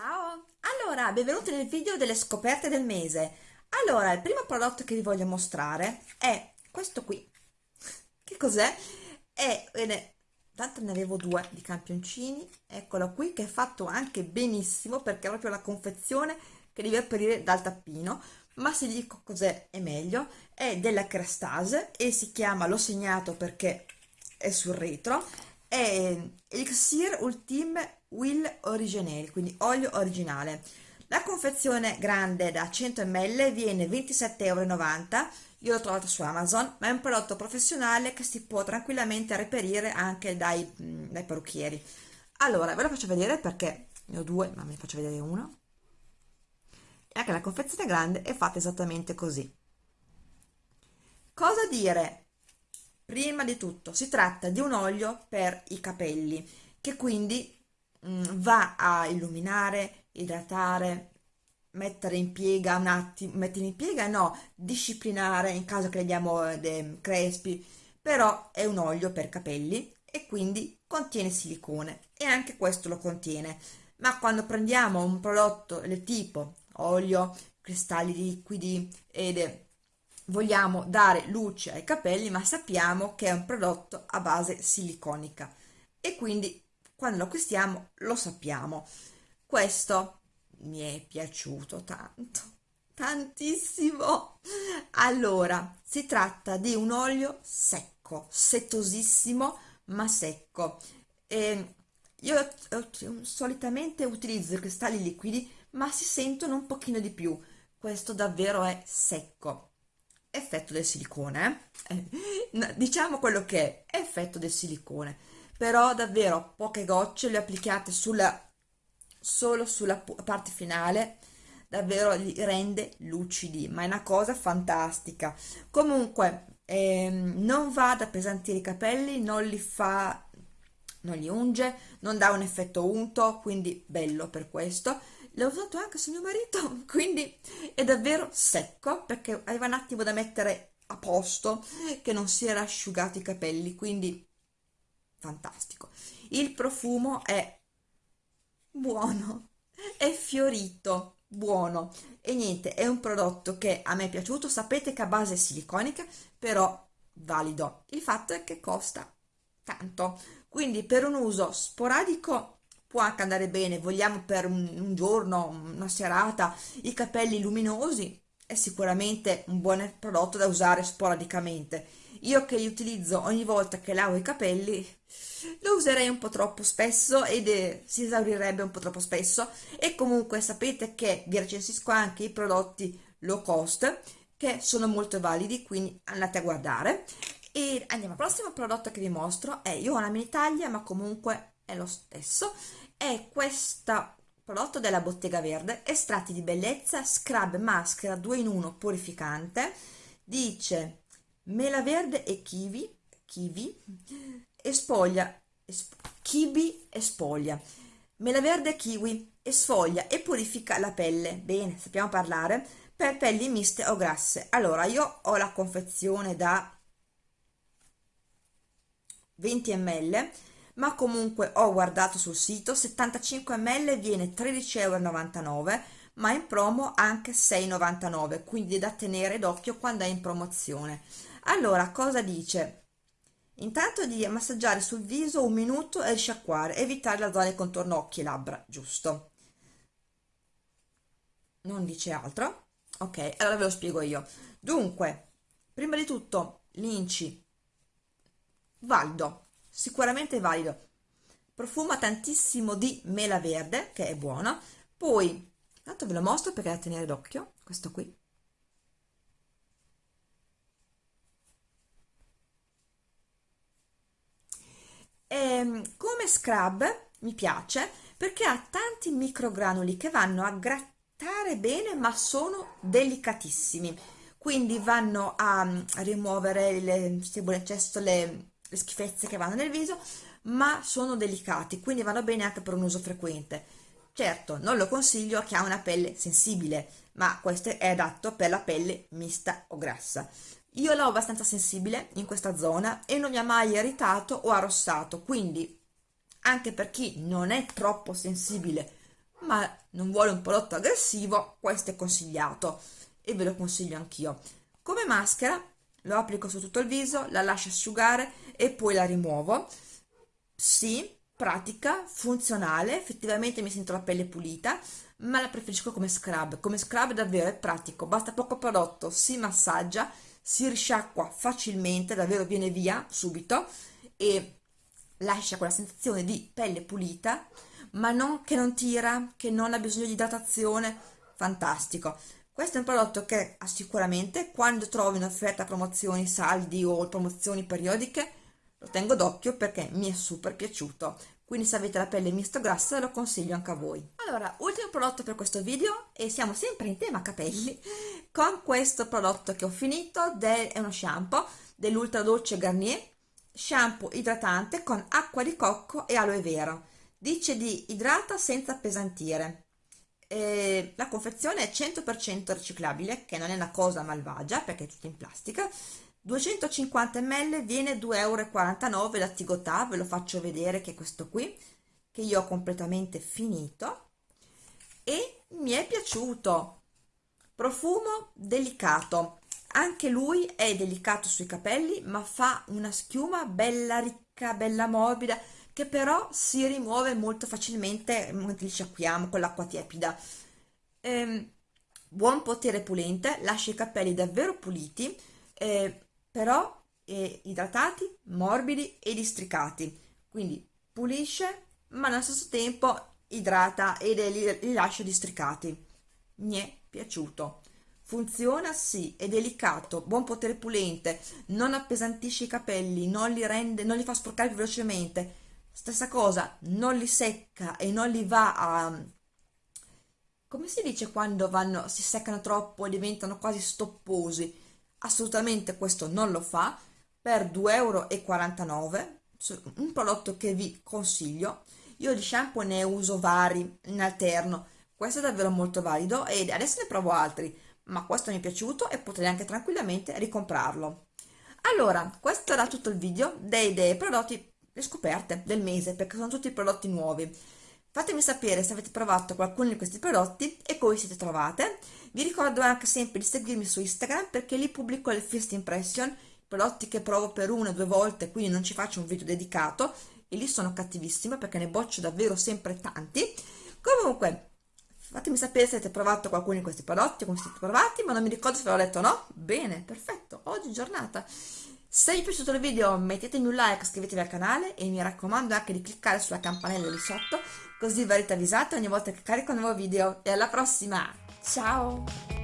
Allora, benvenuti nel video delle scoperte del mese. Allora, il primo prodotto che vi voglio mostrare è questo qui. Che cos'è? È, bene, tanto ne avevo due di campioncini, eccolo qui, che è fatto anche benissimo perché è proprio la confezione che devi aprire dal tappino. Ma se dico cos'è è meglio, è della Crestase e si chiama, l'ho segnato perché è sul retro, è Elixir Ultime Will Originale, quindi olio originale. La confezione grande da 100 ml viene 27,90 euro, io l'ho trovata su Amazon, ma è un prodotto professionale che si può tranquillamente reperire anche dai, dai parrucchieri. Allora, ve lo faccio vedere perché ne ho due, ma vi faccio vedere uno. E anche la confezione grande è fatta esattamente così. Cosa dire? Prima di tutto si tratta di un olio per i capelli che quindi mh, mm, va a illuminare, idratare, mettere in piega un attimo, mettere in piega no, disciplinare in caso che abbiamo eh, dei crespi, però è un olio per capelli e quindi contiene silicone e anche questo lo contiene. Ma quando prendiamo un prodotto del tipo olio, cristalli liquidi ed vogliamo dare luce ai capelli ma sappiamo che è un prodotto a base siliconica. E quindi quando lo acquistiamo lo sappiamo. Questo mi è piaciuto tanto tantissimo. Allora si tratta di un olio secco settosissimo ma secco. E io solitamente utilizzo i cristalli liquidi ma si sentono un pochino di più. Questo davvero è secco effetto del silicone eh? diciamo quello che è effetto del silicone però davvero poche gocce le applicate sulla solo sulla parte finale davvero li rende lucidi ma è una cosa fantastica comunque ehm, non va ad appesantire i capelli non li fa non li unge non dà un effetto unto quindi bello per questo l'ho usato anche su mio marito quindi è davvero secco perché aveva un attimo da mettere a posto che non si era asciugato i capelli quindi fantastico. Il profumo è buono è fiorito buono. E niente è un prodotto che a me è piaciuto sapete che a base siliconica però valido. Il fatto è che costa tanto. Quindi per un uso sporadico può anche andare bene, vogliamo per un, un giorno, una serata, i capelli luminosi, è sicuramente un buon prodotto da usare sporadicamente. Io che li utilizzo ogni volta che lavo i capelli, lo userei un po' troppo spesso ed eh, si esaurirebbe un po' troppo spesso e comunque sapete che vi recensisco anche i prodotti low cost che sono molto validi, quindi andate a guardare. E andiamo al prossimo prodotto che vi mostro, è, io ho una mini taglia ma comunque è lo stesso è questo prodotto della Bottega Verde estratti di bellezza scrub maschera 2 in 1 purificante dice mela verde e kiwi kiwi espoglia esp kiwi e spoglia. Mela verde e kiwi esfoglia e purifica la pelle. Bene sappiamo parlare. Per pelli miste o grasse. Allora io ho la confezione da 20 ml ma comunque ho guardato sul sito 75 ml viene 13,99 euro ma in promo anche 6,99 quindi da tenere d'occhio quando è in promozione. Allora cosa dice? Intanto di massaggiare sul viso un minuto e risciacquare evitare la zona contorno occhi e labbra giusto? Non dice altro? Ok allora ve lo spiego io. Dunque prima di tutto l'inci. Valido sicuramente valido. Profuma tantissimo di mela verde che è buona poi tanto ve lo mostro perché da tenere d'occhio questo qui. E, ehm, come scrub mi piace perché ha tanti microgranuli che vanno a grattare bene ma sono delicatissimi. Quindi vanno a, a rimuovere le, le, schifezze che vanno nel viso ma sono delicati quindi vanno bene anche per un uso frequente. Certo non lo consiglio a chi ha una pelle sensibile ma questo è adatto per la pelle mista o grassa. Io l'ho abbastanza sensibile in questa zona e non mi ha mai irritato o arrossato quindi anche per chi non è troppo sensibile ma non vuole un prodotto aggressivo questo è consigliato e ve lo consiglio anch'io. Come maschera lo applico su tutto il viso la lascio asciugare e poi la rimuovo. Sì pratica funzionale effettivamente mi sento la pelle pulita ma la preferisco come scrub. Come scrub davvero è pratico basta poco prodotto si massaggia si risciacqua facilmente davvero viene via subito e lascia quella sensazione di pelle pulita ma non che non tira che non ha bisogno di idratazione fantastico questo è un prodotto che sicuramente quando trovi un'offerta promozioni saldi o promozioni periodiche lo tengo d'occhio perché mi è super piaciuto. Quindi se avete la pelle misto grassa lo consiglio anche a voi. Allora ultimo prodotto per questo video e siamo sempre in tema capelli con questo prodotto che ho finito del, è uno shampoo dell'ultra dolce Garnier shampoo idratante con acqua di cocco e aloe vera. Dice di idrata senza appesantire eh, la confezione è 100% riciclabile che non è una cosa malvagia perché è tutta in plastica. 250 ml viene 2,49 euro la Tigotà, ve lo faccio vedere che è questo qui, che io ho completamente finito. E mi è piaciuto. Profumo delicato, anche lui è delicato sui capelli ma fa una schiuma bella ricca, bella morbida che però si rimuove molto facilmente mentre li sciacquiamo con l'acqua tiepida. Ehm, buon potere pulente, lascia i capelli davvero puliti, eh, però eh, idratati, morbidi e districati, quindi pulisce ma allo stesso tempo idrata e li, li lascia districati. Mi è piaciuto. Funziona sì, è delicato, buon potere pulente, non appesantisce i capelli, non li rende, non li fa sporcare più velocemente. Stessa cosa, non li secca e non li va a... come si dice quando vanno, si seccano troppo e diventano quasi stopposi? assolutamente questo non lo fa. Per 2,49 euro un prodotto che vi consiglio. Io di shampoo ne uso vari in alterno. Questo è davvero molto valido e adesso ne provo altri ma questo mi è piaciuto e potrei anche tranquillamente ricomprarlo. Allora questo era tutto il video dei, dei prodotti le scoperte del mese perché sono tutti prodotti nuovi fatemi sapere se avete provato qualcuno di questi prodotti e come siete trovate vi ricordo anche sempre di seguirmi su Instagram perché lì pubblico le first impression, prodotti che provo per una o due volte, quindi non ci faccio un video dedicato e lì sono cattivissima perché ne boccio davvero sempre tanti. Comunque, fatemi sapere se avete provato qualcuno di questi prodotti, come siete provati, ma non mi ricordo se ve l'ho detto o no. Bene, perfetto, oggi giornata. Se vi è piaciuto il video mettetemi un like, iscrivetevi al canale e mi raccomando anche di cliccare sulla campanella lì sotto così verrete avvisati ogni volta che carico un nuovo video e alla prossima! Ciao!